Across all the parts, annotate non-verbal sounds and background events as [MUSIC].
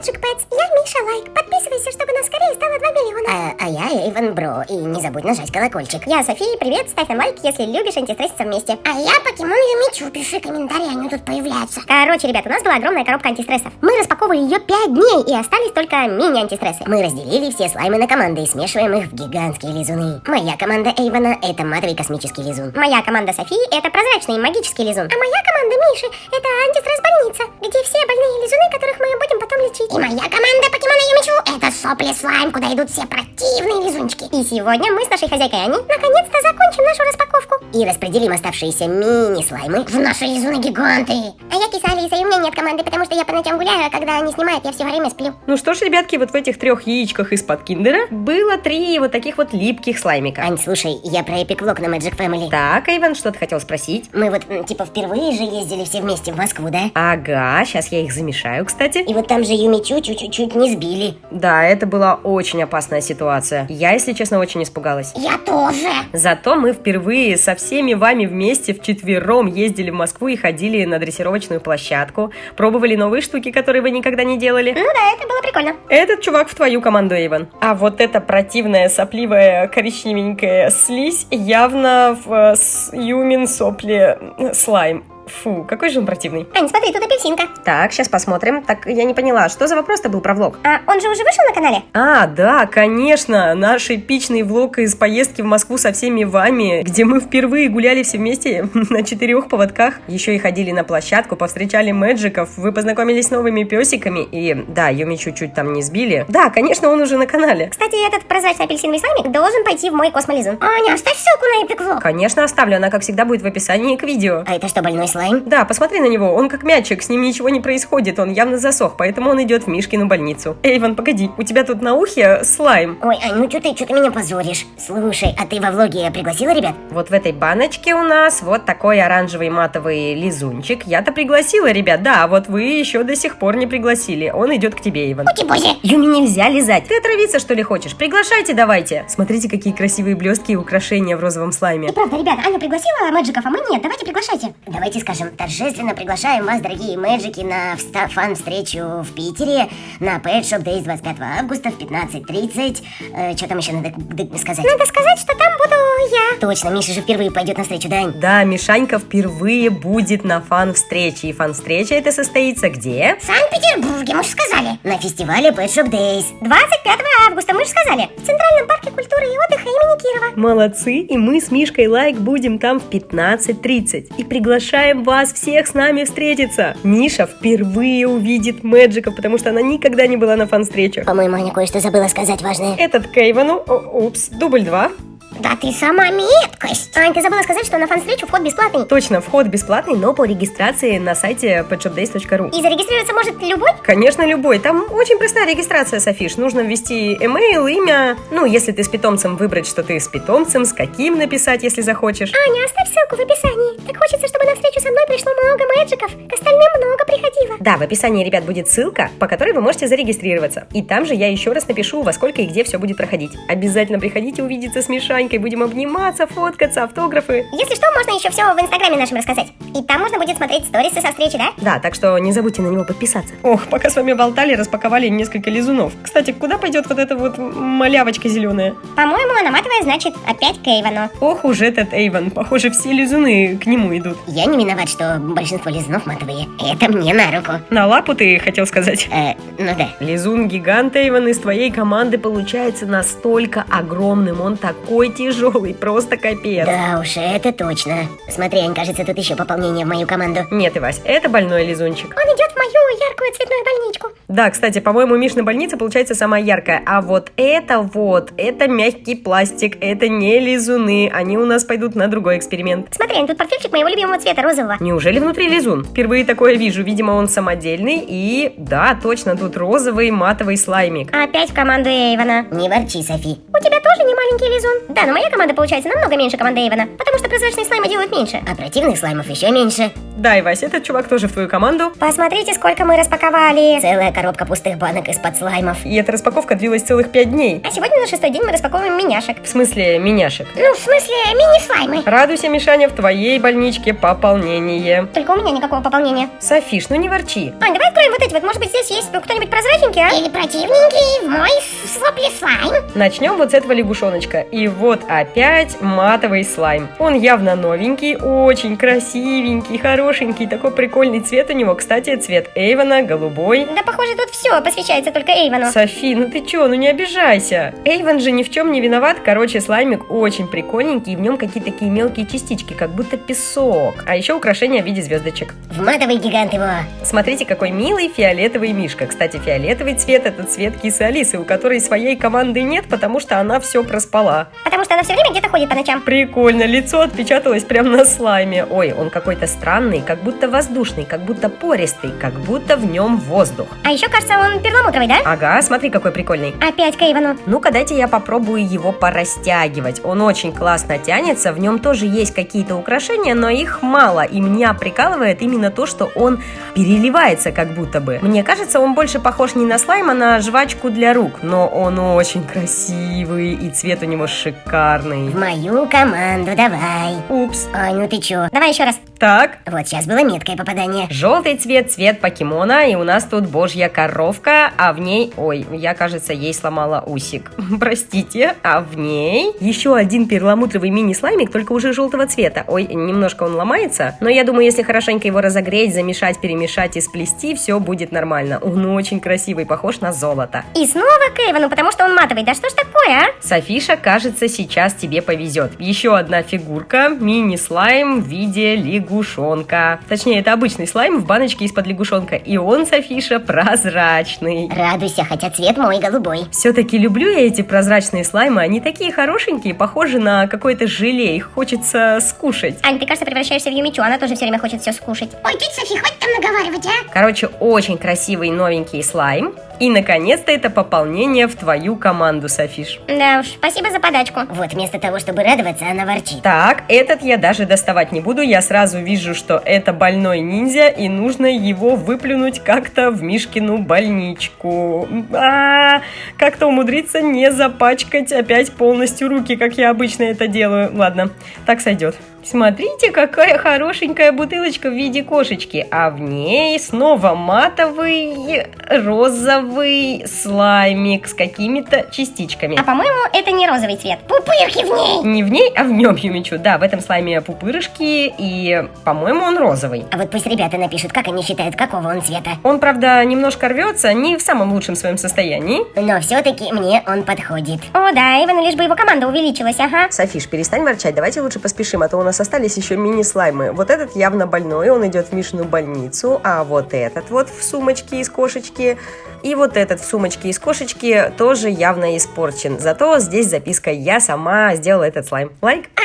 Magic Pets. Я Миша Лайк. Подписывайся, чтобы нас скорее стало 2 миллиона. А, а я Эйвен Бро, и не забудь нажать колокольчик. Я София, привет, ставь нам лайк, если любишь антистресситься вместе. А я Покемон Юмичу, пиши комментарии, они тут появляются. Короче, ребят, у нас была огромная коробка антистрессов. Мы распаковывали ее 5 дней, и остались только мини-антистрессы. Мы разделили все слаймы на команды и смешиваем их в гигантские лизуны. Моя команда Эйвена — это матовый космический лизун. Моя команда Софии — это прозрачный магический лизун. А моя команда Миши — это антистресс-больница, где все больные лизуны, которых мы будем лечить. И моя команда Покемона Юмичу — это сопли слайм, куда идут все противные лизунчики. И сегодня мы с нашей хозяйкой Ани наконец-то закончим нашу распаковку. И распределим оставшиеся мини-слаймы в наши лизуны-гиганты. А я киса Алиса, и у меня нет команды, потому что я по ночам гуляю, а когда они снимают, я все время сплю. Ну что ж, ребятки, вот в этих трех яичках из-под киндера было три вот таких вот липких слаймика. Ань, слушай, я про Epic Vlog на Magic Family. Так, Эйвен, что ты хотел спросить? Мы вот, типа, впервые же ездили все вместе в Москву, да? Ага, сейчас я их замешаю, кстати. И вот там же Юмичу чуть-чуть не сбили. Да, это была очень опасная ситуация. Я, если честно, очень испугалась. Я тоже. Зато мы впервые со всеми вами вместе вчетвером ездили в Москву и ходили на дрессировочную площадку, пробовали новые штуки, которые вы никогда не делали. Ну да, это было прикольно. Этот чувак в твою команду, Эйвен. А вот эта противная, сопливая, коричневенькая слизь явно в э, с- Юмин сопли э, слайм. Фу, какой же он противный. Ань, смотри, тут апельсинка. Так, сейчас посмотрим. Так, я не поняла, что за вопрос-то был про влог? А он же уже вышел на канале? А, да, конечно, наш эпичный влог из поездки в Москву со всеми вами, где мы впервые гуляли все вместе [LAUGHS] на четырех поводках, еще и ходили на площадку, повстречали мэджиков, вы познакомились с новыми песиками, и да, Юми чуть-чуть там не сбили. Да, конечно, он уже на канале. Кстати, этот прозрачный апельсиновый слаймик должен пойти в мой космолизун. Аня, оставь ссылку на Epic Vlog. Конечно, оставлю, она, как всегда, будет в описании к видео. А это что, больной слайм? Да, посмотри на него, он как мячик, с ним ничего не происходит, он явно засох, поэтому он идет в Мишкину больницу. Эйвен, погоди, у тебя тут на ухе слайм. Ой, Ань, ну что ты, что ты меня позоришь? Слушай, а ты во влоге пригласила ребят? Вот в этой баночке у нас вот такой оранжевый матовый лизунчик. Я-то пригласила, ребят, да, а вот вы еще до сих пор не пригласили. Он идет к тебе, Иван. Ути-бози. Юми нельзя лизать. Ты отравиться, что ли, хочешь? Приглашайте давайте. Смотрите, какие красивые блестки и украшения в розовом слайме. И правда, ребят, Аня пригласила мэджиков, а мы нет. Давайте приглашайте. Давайте скажем, торжественно приглашаем вас, дорогие мэджики, на вста- фан-встречу в Питере на Pet Shop Days 25 августа в 15.30. Э, что там еще надо д- сказать? Надо сказать, что там буду я. Точно, Миша же впервые пойдет на встречу, да, Ань? Да, Мишанька впервые будет на фан-встрече. И фан-встреча это состоится где? В Санкт-Петербурге, мы же сказали. На фестивале Pet Shop Days. 25 августа, мы же сказали. В Центральном парке культуры и отдыха имени Кирова. Молодцы, и мы с Мишкой Лайк будем там в 15.30. И приглашаем вас всех с нами встретиться. Миша впервые увидит Мэджика, потому что она никогда не была на фан-встречах. По-моему, Аня кое-что забыла сказать важное. Этот Кейвану, упс, дубль два. Да ты сама меткость. Ань, ты забыла сказать, что на фан-встречу вход бесплатный. Точно, вход бесплатный, но по регистрации на сайте petshopdays.ru. И зарегистрироваться может любой? Конечно, любой. Там очень простая регистрация, Софиш. Нужно ввести email, имя. Ну, если ты с питомцем, выбрать, что ты с питомцем, с каким написать, если захочешь. Аня, оставь ссылку в описании. Так хочется, чтобы на встречу со мной пришло много мэджиков. К остальным много. Да, в описании, ребят, будет ссылка, по которой вы можете зарегистрироваться. И там же я еще раз напишу, во сколько и где все будет проходить. Обязательно приходите увидеться с Мишанькой, будем обниматься, фоткаться, автографы. Если что, можно еще все в инстаграме нашем рассказать. И там можно будет смотреть сторисы со встречи, да? Да, так что не забудьте на него подписаться. Ох, пока с вами болтали, распаковали несколько лизунов. Кстати, куда пойдет вот эта вот малявочка зеленая? По-моему, она матовая, значит, опять к Эйвану. Ох уж этот Эйвен, похоже, все лизуны к нему идут. Я не виноват, что большинство лизунов матовые. Это мне на руку. На лапу ты хотел сказать? Э, ну да. Лизун гигант Эйвен из твоей команды получается настолько огромным, он такой тяжелый, просто капец. Да уж, это точно. Смотри, Ань, кажется, тут еще пополнение в мою команду. Нет, Ивась, это больной лизунчик. Он идет в мою яркую цветную больничку. Да, кстати, по-моему, Мишна больница получается самая яркая. А вот это вот, это мягкий пластик, это не лизуны. Они у нас пойдут на другой эксперимент. Смотри, Ань, тут портфельчик моего любимого цвета, розового. Неужели внутри лизун? Впервые такое вижу. Видимо, он самодельный. И да, точно, тут розовый матовый слаймик. Опять в команду Эйвана. Не ворчи, Софи. У тебя тоже не маленький лизун? Да, но моя команда получается намного меньше команды Эйвана, потому что прозрачные слаймы делают меньше. А противных слаймов еще меньше. Да, Ивась, этот чувак тоже в твою команду. Посмотрите, сколько мы распаковали. Целая коробка пустых банок из-под слаймов. И эта распаковка длилась целых пять дней. А сегодня на шестой день мы распаковываем миняшек. В смысле, миняшек. Ну, в смысле, мини-слаймы. Радуйся, Мишаня, в твоей больничке пополнение. Только у меня никакого пополнения. Софиш, ну не ворчи. Ань, давай откроем вот эти вот. Может быть, здесь есть кто-нибудь прозрачненький, а? Или противненький в мой сопли слайм. Начнем вот с этого лягушоночка. И вот опять матовый слайм. Он явно новенький, очень красивенький, хорошенький, такой прикольный цвет у него. Кстати, цвет Эйвона, голубой. Да, похоже, тут все посвящается только Эйвону. Софи, ну ты чё, ну не обижайся. Эйвон же ни в чем не виноват. Короче, слаймик очень прикольненький, и в нем какие-то такие мелкие частички, как будто песок. А еще украшения в виде звездочек. В матовый гигант его. Смотрите, какой милый фиолетовый мишка. Кстати, фиолетовый цвет это цвет кисы Алисы, у которой своей команды нет, потому что она все проспала. Потому что она все время где-то ходит по ночам. Прикольно, лицо отпечаталось прямо на слайме. Ой, он какой-то странный, как будто воздушный, как будто пористый, как будто в нем воздух. А еще, кажется, он перламутровый, да? Ага, смотри, какой прикольный. Опять к Эйвону. Ну-ка, дайте я попробую его порастягивать. Он очень классно тянется, в нем тоже есть какие-то украшения, но их мало. И меня прикалывает именно то, что он переливается как будто бы. Мне кажется, он больше похож не на слайм, а на жвачку для рук. Но он очень красивый, и цвет у него шикарный. В мою команду давай. Упс. Ой, ну ты чё? Давай еще раз. Так, Вот сейчас было меткое попадание. Желтый цвет, цвет покемона, и у нас тут божья коровка, а в ней... Ой, я, кажется, ей сломала усик. [LAUGHS] Простите, а в ней еще один перламутровый мини-слаймик, только уже желтого цвета. Ой, немножко он ломается, но я думаю, если хорошенько его разогреть, замешать, перемешать и сплести, все будет нормально. Он очень красивый, похож на золото. И снова к Эйвону, потому что он матовый. Да что ж такое, а? Софиша, кажется, сейчас тебе повезет. Еще одна фигурка, мини-слайм в виде лягушонка. Точнее, это обычный слайм в баночке из-под лягушонка. И он, Софиша, прозрачный. Радуйся, хотя цвет мой голубой. Все-таки люблю я эти прозрачные слаймы. Они такие хорошенькие, похожи на какое-то желе. Их хочется скушать. Ань, ты, кажется, превращаешься в Юмичу, она тоже все время хочет все скушать. Ой, тетя Софи, хватит там наговаривать, а? Короче, очень красивый новенький слайм. И, наконец-то, это пополнение в твою команду, Софиш. Да уж, спасибо за подачку. Вот вместо того, чтобы радоваться, она ворчит. Так, этот я даже доставать не буду. Я сразу вижу, что это больной ниндзя, и нужно его выплюнуть как-то в Мишкину больничку. А, как-то умудриться не запачкать опять полностью руки, как я обычно это делаю. Ладно, так сойдет. Смотрите, какая хорошенькая бутылочка в виде кошечки, а в ней снова матовый розовый слаймик с какими-то частичками. А по-моему, это не розовый цвет. Пупырки в ней! Не в ней, а в нем, Юмичу. Да, в этом слайме пупырышки, и, по-моему, он розовый. А вот пусть ребята напишут, как они считают, какого он цвета. Он, правда, немножко рвется, не в самом лучшем своем состоянии. Но все-таки мне он подходит. О, да, Эйвону лишь бы его команда увеличилась, ага. Софиш, перестань ворчать, давайте лучше поспешим, а то у нас остались еще мини-слаймы. Вот этот явно больной, он идет в Мишину больницу, а вот этот вот в сумочке из кошечки, и вот этот в сумочке из кошечки тоже явно испорчен. Зато здесь записка «Я сама сделала этот слайм». Лайк? А,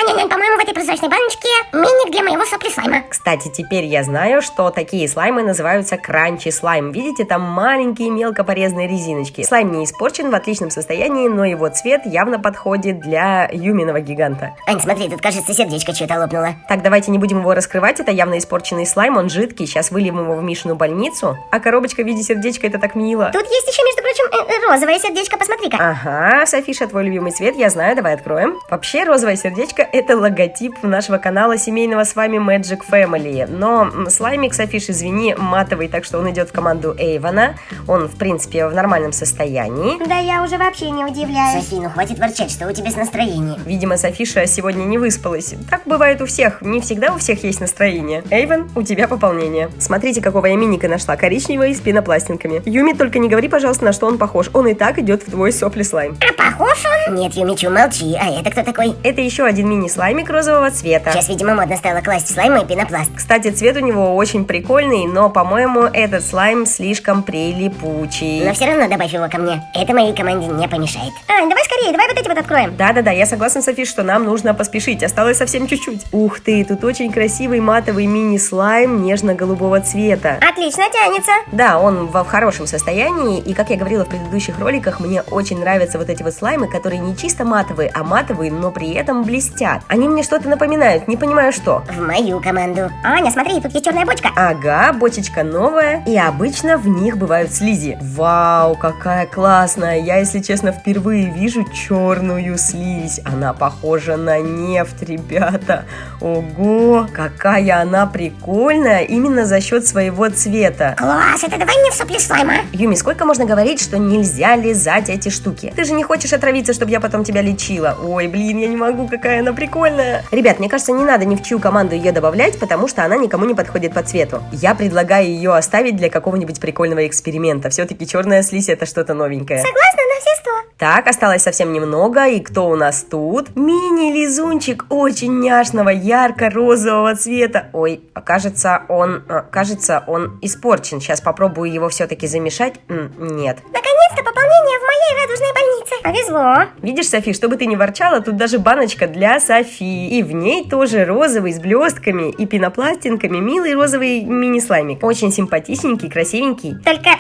в этой прозрачной баночке миник для моего сопли слайма. Кстати, теперь я знаю, что такие слаймы называются кранчи слайм. Видите, там маленькие мелко порезанные резиночки. Слайм не испорчен, в отличном состоянии, но его цвет явно подходит для юминого гиганта. Ань, смотри, тут, кажется, сердечко что-то лопнуло. Так, давайте не будем его раскрывать, это явно испорченный слайм, он жидкий, сейчас выльем его в Мишину больницу. А коробочка в виде сердечка, это так мило. Тут есть еще, между прочим, э, э, розовое сердечко, посмотри-ка. Ага, Софиша, твой любимый цвет, я знаю, давай откроем. Вообще, розовое сердечко – это логотип нашего канала семейного с вами Magic Family. Но слаймик, Софиш, извини, матовый, так что он идет в команду Эйвона. Он, в принципе, в нормальном состоянии. Да я уже вообще не удивляюсь. Софи, ну хватит ворчать, что у тебя с настроением. Видимо, Софиша сегодня не выспалась. Так бывает у всех, не всегда у всех есть настроение. Эйвен, у тебя пополнение. Смотрите, какого я миника нашла, коричневый с пенопластинками. Юми, только не говори, пожалуйста, на что он похож. Он и так идет в твой сопли слайм. А похож он? Нет, Юмичу, молчи. А это кто такой? Это еще один мини-слаймик розового цвета. Сейчас, видимо, модно стало класть слаймы и пенопласт. Кстати, цвет у него очень прикольный, но, по-моему, этот слайм слишком прилипучий. Но все равно добавь его ко мне. Это моей команде не помешает. Ань, давай скорее, давай вот эти вот откроем. Да-да-да, я согласна, Софи, что нам нужно поспешить. Осталось совсем чуть-чуть. Ух ты, тут очень красивый матовый мини-слайм нежно-голубого цвета. Отлично тянется. Да, он в хорошем состоянии, и как я говорила в предыдущих роликах, мне очень нравятся вот эти вот слаймы, которые не чисто матовые, а матовые, но при этом блестят. Они мне что-то напоминают, не понимаю что. В мою команду. Аня, смотри, тут есть черная бочка. Ага, бочечка новая, и обычно в них бывают слизи. Вау, какая классная! Я, если честно, впервые вижу черную слизь. Она похожа на нефть, ребята. Ого, какая она прикольная именно за счет своего цвета. Класс, это давай мне в сопли слайма. Юми, сколько можно говорить, что нельзя лизать эти штуки? Ты же не хочешь отравиться, чтобы я потом тебя лечила. Ой, блин, я не могу, какая она прикольная. Ребят, мне кажется, не надо ни в чью команду ее добавлять, потому что она никому не подходит по цвету. Я предлагаю ее оставить для какого-нибудь прикольного эксперимента. Все-таки черная слизь это что-то новенькое. Согласна сто. Так, осталось совсем немного. И кто у нас тут? Мини-лизунчик очень няшного, ярко-розового цвета. Ой, а кажется, он, а, кажется, он испорчен. Сейчас попробую его все-таки замешать. Нет. Наконец-то пополнение в моей радужной больнице. Повезло. Видишь, Софи, чтобы ты не ворчала, тут даже баночка для Софи. И в ней тоже розовый с блестками и пенопластинками милый розовый мини-слаймик. Очень симпатичненький, красивенький. Только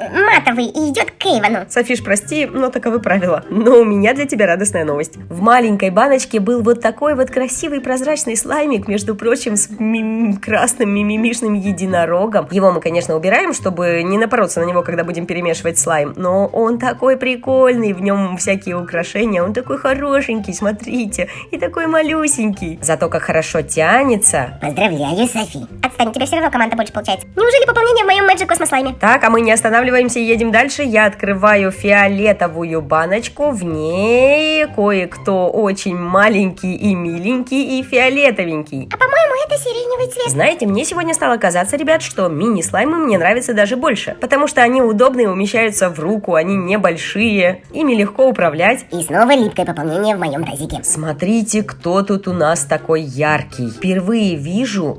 матовый и идет к Эйвону. Софиш, прости, но таковы правила. Но у меня для тебя радостная новость. В маленькой баночке был вот такой вот красивый прозрачный слаймик, между прочим, с ми- красным мимимишным единорогом. Его мы, конечно, убираем, чтобы не напороться на него, когда будем перемешивать слайм. Но он такой прикольный, в нем всякие украшения, он такой хорошенький, смотрите, и такой малюсенький. Зато как хорошо тянется. Поздравляю, Софи. Отстань, у тебя все равно команда больше получается. Неужели пополнение в моем Magic Cosmos слайме? Так, а мы не останавливаемся и едем дальше. Я открываю фиолетовую баночку. В ней кое-кто очень маленький и миленький и фиолетовенький. А по-моему, это сиреневый цвет. Знаете, мне сегодня стало казаться, ребят, что мини-слаймы мне нравятся даже больше, потому что они удобные, умещаются в руку, они небольшие, ими легко управлять. И снова липкое пополнение в моем тазике. Смотрите, кто тут у нас такой яркий. Впервые вижу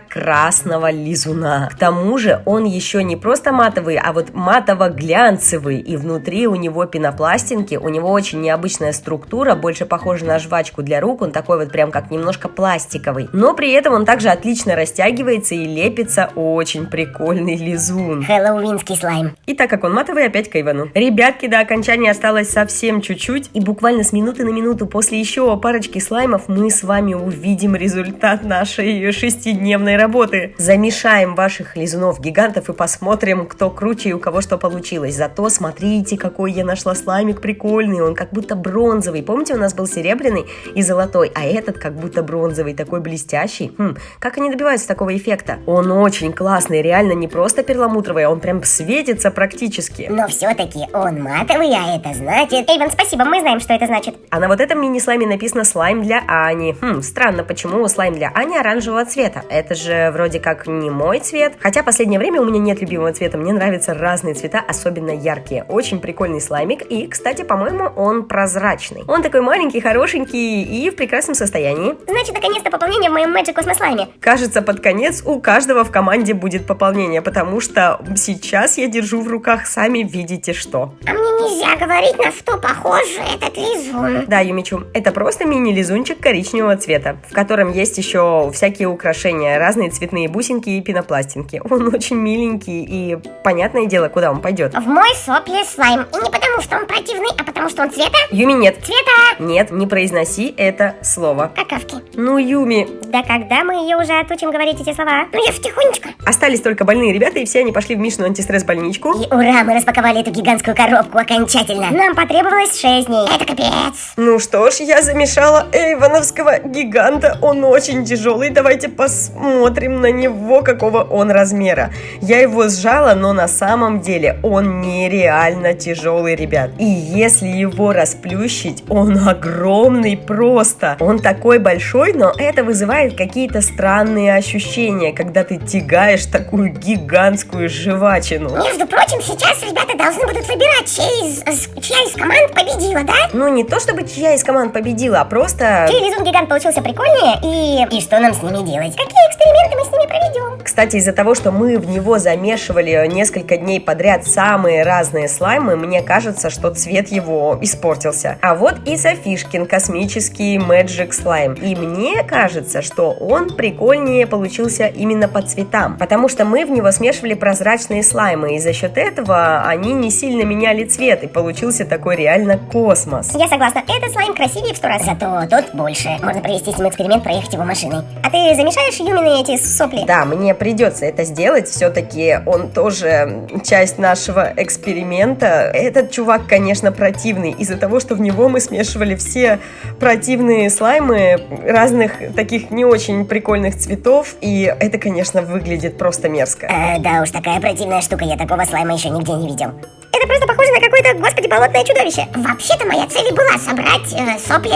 ярко-красного лизуна. К тому же он еще не просто матовый, а вот матово-глянцевый. И внутри у него пенопластинки, у него очень необычная структура, больше похожа на жвачку для рук. Он такой вот прям как немножко пластиковый. Но при этом он также отлично растягивается и лепится. Очень прикольный лизун. Хэллоуинский слайм. И так как он матовый, опять к Ивану. Ребятки, до окончания осталось совсем чуть-чуть. И буквально с минуты на минуту после еще парочки слаймов мы с вами увидим результат нашей шестидневной работы. Замешаем ваших лизунов-гигантов и посмотрим, кто круче и у кого что получилось. Зато смотрите, какой я нашла слаймик прикольный. Он как будто бронзовый. Помните, у нас был серебряный и золотой, а этот как будто бронзовый, такой блестящий. Хм, как они добиваются такого эффекта? Он очень классный, реально не просто перламутровый, а он прям светится практически. Но все-таки он матовый, а это значит... Эйвен, спасибо, мы знаем, что это значит. А на вот этом мини-слайме написано «слайм для Ани». Хм, странно, почему слайм для Ани оранжевого цвета? Это же вроде как не мой цвет. Хотя последнее время у меня нет любимого цвета, мне нравятся разные цвета, особенно яркие. Очень прикольный слаймик, и, кстати, по-моему, он прозрачный. Он такой маленький, хорошенький и в прекрасном состоянии. Значит, наконец-то пополнение в моем Magic Cosmos слайме. Кажется, под конец у каждого в команде будет пополнение, потому что сейчас я держу в руках сами видите что. А мне нельзя говорить, на что похож этот лизун. Да, Юмичу, это просто мини-лизунчик коричневого цвета, в котором есть еще всякие украшения, разные цветные бусинки и пенопластинки. Он очень миленький и понятное дело, куда он пойдет. В мой сопли слайм. И не потому, что он противный, а потому, что он цвета... Юми, нет. Цвета Нет, не произноси это слово. какавки. Ну, Юми, Да когда мы ее уже отучим говорить эти слова? Ну я ж тихонечко. остались только больные ребята, и все они пошли в Мишину антистресс-больничку. И ура, мы распаковали эту гигантскую коробку окончательно. Нам потребовалось 6 дней. Это капец. Ну что ж, я замешала эйвоновского гиганта. Он очень тяжелый. Давайте посмотрим на него, какого он размера. Я его сжала, но на самом деле он нереально тяжелый, ребят. И если его расплющить, он огромный просто. Он такой большой, но это вызывает какие-то странные ощущения, когда ты тягаешь такую гигантскую жвачину. Между прочим, сейчас ребята должны будут выбирать, чей из, чья из команд победила, да? Ну, не то чтобы чья из команд победила, а просто... Чей лизун гигант получился прикольнее и... И что нам с ними делать? Какие эксперименты мы с ними проведем? Кстати, из-за того, что мы в него замешивали несколько дней подряд самые разные слаймы, мне кажется, что цвет его испортился. А вот и Софишкин космический Magic слайм. И мне кажется, что он прикольнее получился именно по цветам, потому что мы в него смешивали прозрачные слаймы, и за счет этого они не сильно меняли цвет. цвет, и получился такой реально космос. Я согласна, этот слайм красивее в сто раз. Зато тот больше. Можно провести с ним эксперимент, проехать его машиной. А ты замешаешь Юмины эти сопли? Да, мне придется это сделать, все-таки он тоже часть нашего эксперимента. Этот чувак, конечно, противный, из-за того, что в него мы смешивали все противные слаймы разных таких не очень прикольных цветов, и это, конечно, выглядит просто мерзко. Э, да уж, такая противная штука, я такого слайма еще нигде не видел. Это просто похоже на какое-то, господи, болотное чудовище. Вообще-то моя цель и была собрать э, сопли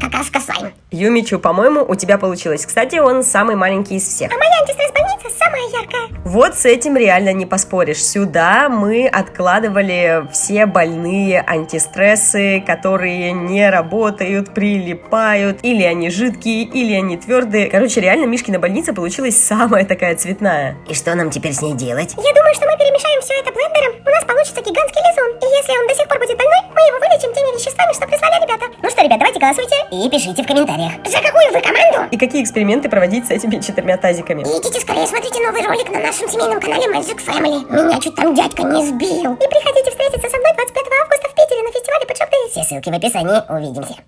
какашка слайм. Юмичу, по-моему, у тебя получилось. Кстати, он самый маленький из всех. А моя антистресс-больница самая яркая. Вот с этим реально не поспоришь. Сюда мы откладывали все больные антистрессы, которые не работают, прилипают, или они жидкие, или они твердые. Короче, реально Мишкина больница получилась самая такая цветная. И что нам теперь с ней делать? Я думаю, что мы перемешаем все это блендером. У нас получится гигантский лизун. И если он до сих пор будет больной, мы его вылечим теми веществами, что прислали ребята. Ну что, ребят, давайте голосуйте и пишите в комментариях. За какую вы команду? И какие эксперименты проводить с этими четырьмя тазиками? И идите скорее, смотрите новый ролик на нашем семейном канале Magic Family. Меня чуть там дядька не сбил. И приходите встретиться со мной 25 августа в Питере на фестивале Days. Все ссылки в описании. Увидимся.